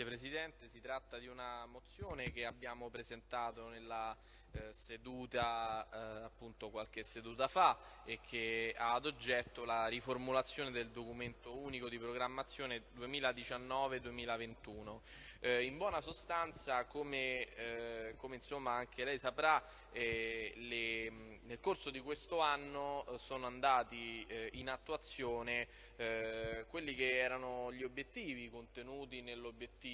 Grazie Presidente, si tratta di una mozione che abbiamo presentato nella eh, seduta eh, appunto qualche seduta fa e che ha ad oggetto la riformulazione del documento unico di programmazione 2019-2021. Eh, in buona sostanza, come, eh, come insomma anche lei saprà, eh, le, nel corso di questo anno eh, sono andati in attuazione quelli che erano gli obiettivi contenuti nell'obiettivo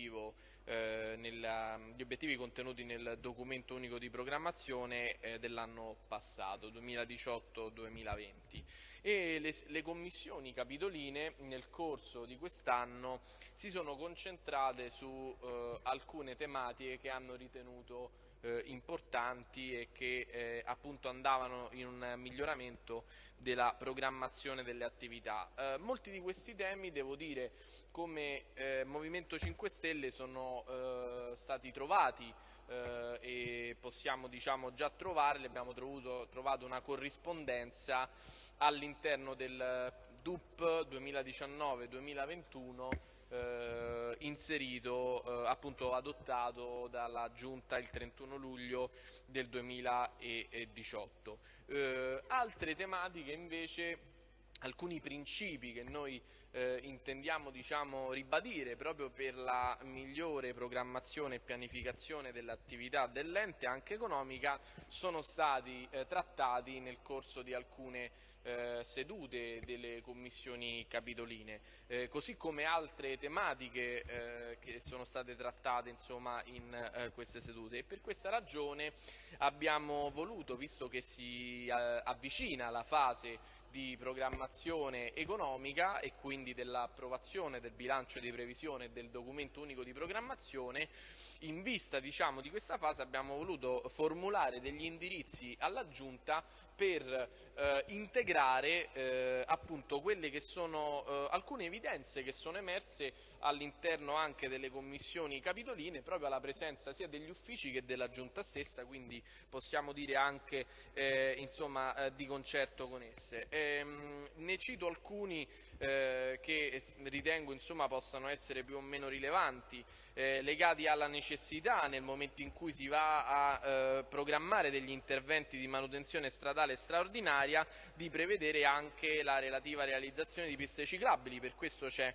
eh, nella, gli obiettivi contenuti nel documento unico di programmazione eh, dell'anno passato, 2018-2020 e le, le, commissioni capitoline nel corso di quest'anno si sono concentrate su eh, alcune tematiche che hanno ritenuto eh, importanti e che eh, appunto andavano in un miglioramento della programmazione delle attività. Eh, molti di questi temi, devo dire, come eh, Movimento 5 Stelle sono eh, stati trovati eh, e possiamo diciamo, già trovarli, abbiamo trovuto, trovato una corrispondenza all'interno del DUP 2019-2021 eh, inserito, eh, appunto adottato dalla Giunta il 31 luglio del 2018. Eh, altre tematiche invece, alcuni principi che noi eh, intendiamo diciamo, ribadire proprio per la migliore programmazione e pianificazione dell'attività dell'ente anche economica sono stati eh, trattati nel corso di alcune eh, sedute delle commissioni capitoline, eh, così come altre tematiche eh, che sono state trattate insomma, in eh, queste sedute. E per questa ragione abbiamo voluto, visto che si avvicina la fase di programmazione economica e quindi dell'approvazione del bilancio di previsione e del documento unico di programmazione, in vista diciamo, di questa fase abbiamo voluto formulare degli indirizzi alla Giunta per eh, integrare eh, appunto quelle che sono eh, alcune evidenze che sono emerse all'interno anche delle commissioni capitoline proprio alla presenza sia degli uffici che della Giunta stessa, quindi possiamo dire anche eh, insomma, eh, di concerto con esse. Ehm, ne cito alcuni eh, che ritengo insomma, possano essere più o meno rilevanti, eh, legati alla necessità nel momento in cui si va a eh, programmare degli interventi di manutenzione stradale straordinaria di prevedere anche la relativa realizzazione di piste ciclabili, per questo c'è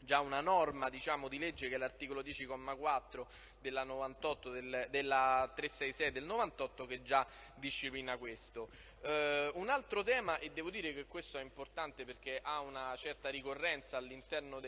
già una norma diciamo, di legge che è l'articolo 10,4 della, del, della 366 del 98 che già disciplina questo. Uh, un altro tema, e devo dire che questo è importante perché ha una certa ricorrenza all'interno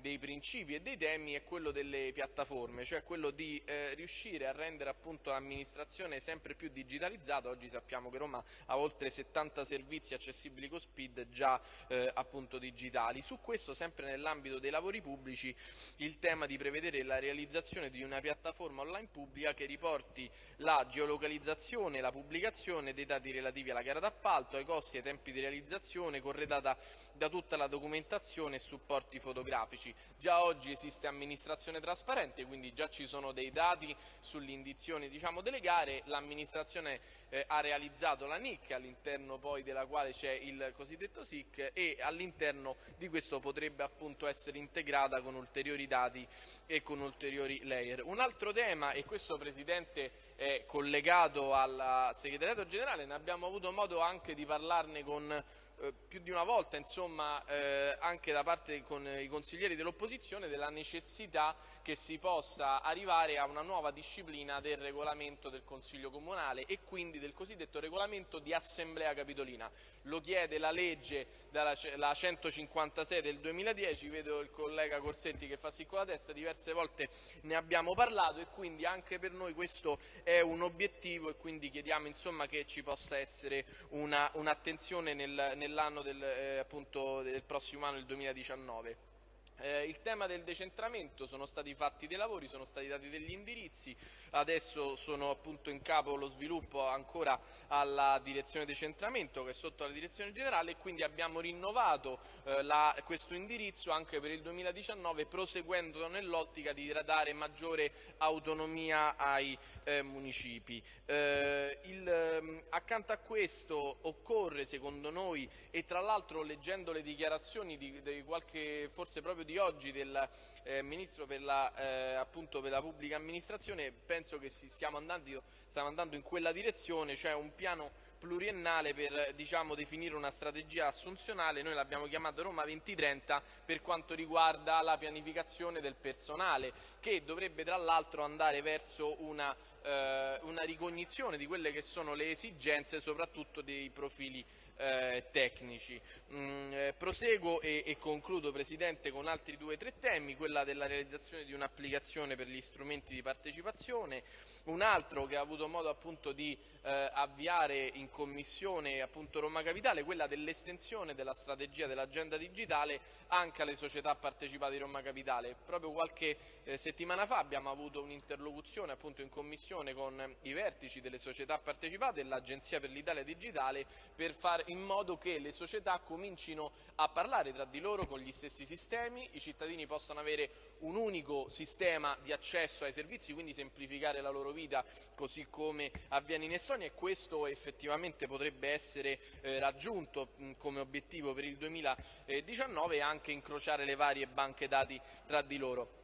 dei principi e dei temi, è quello delle piattaforme, cioè quello di eh, riuscire a rendere l'amministrazione sempre più digitalizzata. Oggi sappiamo che Roma ha oltre 70 servizi accessibili con SPID già eh, appunto digitali. Su questo, sempre nell'ambito dei lavori pubblici, il tema di prevedere la realizzazione di una piattaforma online pubblica che riporti la geolocalizzazione la pubblicazione dei dati relativi alla gara d'appalto, ai costi e ai tempi di realizzazione, corredata da tutta la documentazione e supporti fotografici. Già oggi esiste amministrazione trasparente, quindi già ci sono dei dati sull'indizione diciamo, delle gare, l'amministrazione eh, ha realizzato la NIC all'interno poi della quale c'è il cosiddetto SIC e all'interno di questo potrebbe appunto essere integrata con ulteriori dati e con ulteriori layer. Un altro tema, e questo Presidente è collegato al segretariato generale, ne abbiamo avuto modo anche di parlarne con eh, più di una volta, insomma, eh, anche da parte con i consiglieri dell'opposizione, della necessità che si possa arrivare a una nuova disciplina del regolamento del Consiglio Comunale e quindi del cosiddetto regolamento di Assemblea Capitolina. Lo chiede la legge dalla, la 156 del 2010, vedo il collega Corsetti che fa sì con la testa, diverse volte ne abbiamo parlato e quindi anche per noi questo è un obiettivo e quindi chiediamo insomma, che ci possa essere un'attenzione un nel, nell'anno del, eh, del prossimo anno, il 2019. Eh, il tema del decentramento, sono stati fatti dei lavori, sono stati dati degli indirizzi, adesso sono appunto in capo lo sviluppo ancora alla direzione decentramento che è sotto la direzione generale e quindi abbiamo rinnovato eh, la, questo indirizzo anche per il 2019 proseguendo nell'ottica di dare maggiore autonomia ai eh, municipi. Eh, il, ehm, accanto a questo occorre secondo noi e tra l'altro leggendo le dichiarazioni di, di qualche forse proprio di oggi del eh, Ministro per la, eh, per la pubblica amministrazione. Penso che stiamo andando, stiamo andando in quella direzione, cioè un piano pluriennale per diciamo, definire una strategia assunzionale, noi l'abbiamo chiamata Roma 2030 per quanto riguarda la pianificazione del personale che dovrebbe tra l'altro andare verso una, eh, una ricognizione di quelle che sono le esigenze soprattutto dei profili tecnici. Mm, eh, proseguo e, e, concludo Presidente con altri due o tre temi, quella della realizzazione di un'applicazione per gli strumenti di partecipazione, un altro che ha avuto modo appunto di eh, avviare in commissione appunto Roma Capitale, quella dell'estensione della strategia dell'agenda digitale anche alle società partecipate di Roma Capitale. Proprio qualche eh, settimana fa abbiamo avuto un'interlocuzione appunto in commissione con i vertici delle società partecipate e l'Agenzia per l'Italia Digitale per fare in modo che le società comincino a parlare tra di loro con gli stessi sistemi, i cittadini possano avere un unico sistema di accesso ai servizi, quindi semplificare la loro vita così come avviene in Estonia e questo effettivamente potrebbe essere eh, raggiunto mh, come obiettivo per il 2019 e anche incrociare le varie banche dati tra di loro.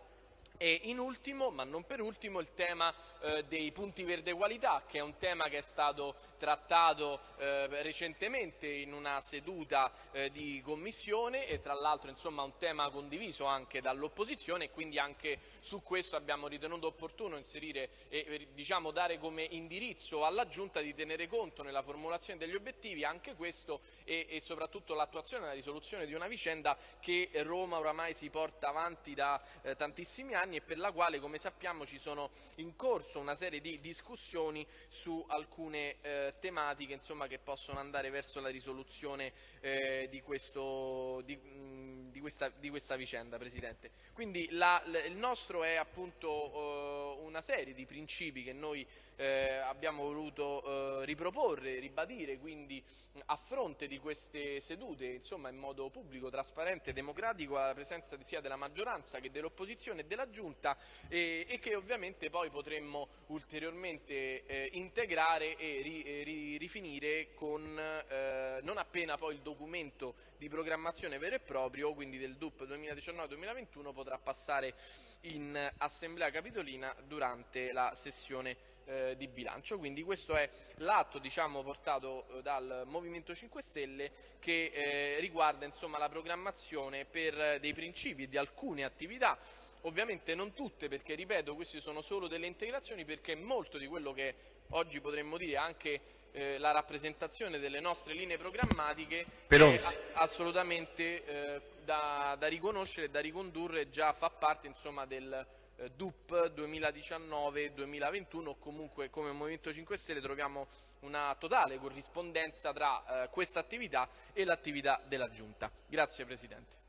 E in ultimo, ma non per ultimo, il tema eh, dei punti verde qualità, che è un tema che è stato trattato eh, recentemente in una seduta eh, di commissione e tra l'altro insomma un tema condiviso anche dall'opposizione e quindi anche su questo abbiamo ritenuto opportuno inserire e diciamo, dare come indirizzo alla Giunta di tenere conto nella formulazione degli obiettivi anche questo e, e soprattutto l'attuazione e la risoluzione di una vicenda che Roma oramai si porta avanti da eh, tantissimi anni e per la quale come sappiamo ci sono in corso una serie di discussioni su alcune eh, tematiche insomma, che possono andare verso la risoluzione eh, di, questo, di, mh, di, questa, di, questa, vicenda, Presidente. Quindi la, il nostro è appunto uh, una serie di principi che noi eh, abbiamo voluto eh, riproporre, ribadire, quindi a fronte di queste sedute, insomma in modo pubblico, trasparente e democratico, alla presenza sia della maggioranza che dell'opposizione e della Giunta e, e, che ovviamente poi potremmo ulteriormente eh, integrare e ri, ri, rifinire con, eh, non appena poi il documento di programmazione vero e proprio, quindi del DUP 2019-2021, potrà passare in Assemblea Capitolina durante la sessione eh, di bilancio. Quindi questo è l'atto diciamo, portato eh, dal Movimento 5 Stelle che eh, riguarda insomma, la programmazione per dei principi di alcune attività ovviamente non tutte perché ripeto queste sono solo delle integrazioni perché molto di quello che oggi potremmo dire anche eh, la rappresentazione delle nostre linee programmatiche Pelonzi. è assolutamente eh, da, da, riconoscere e da ricondurre già fa parte insomma, del, eh, DUP 2019-2021 o comunque come Movimento 5 Stelle troviamo una totale corrispondenza tra eh, questa attività e l'attività della Giunta. Grazie Presidente.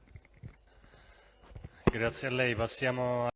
Grazie a lei. Passiamo